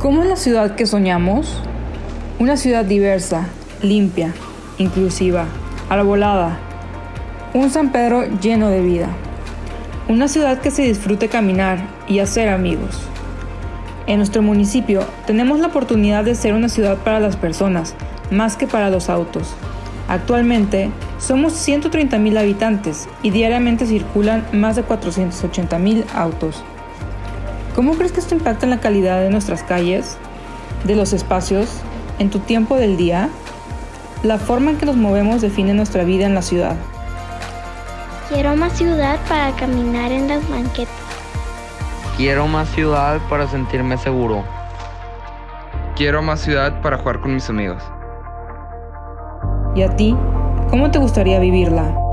¿Cómo es la ciudad que soñamos? Una ciudad diversa, limpia, inclusiva, arbolada. Un San Pedro lleno de vida. Una ciudad que se disfrute caminar y hacer amigos. En nuestro municipio tenemos la oportunidad de ser una ciudad para las personas, más que para los autos. Actualmente somos 130.000 habitantes y diariamente circulan más de 480.000 autos. ¿Cómo crees que esto impacta en la calidad de nuestras calles, de los espacios, en tu tiempo del día? La forma en que nos movemos define nuestra vida en la ciudad. Quiero más ciudad para caminar en las banquetas. Quiero más ciudad para sentirme seguro. Quiero más ciudad para jugar con mis amigos. ¿Y a ti? ¿Cómo te gustaría vivirla?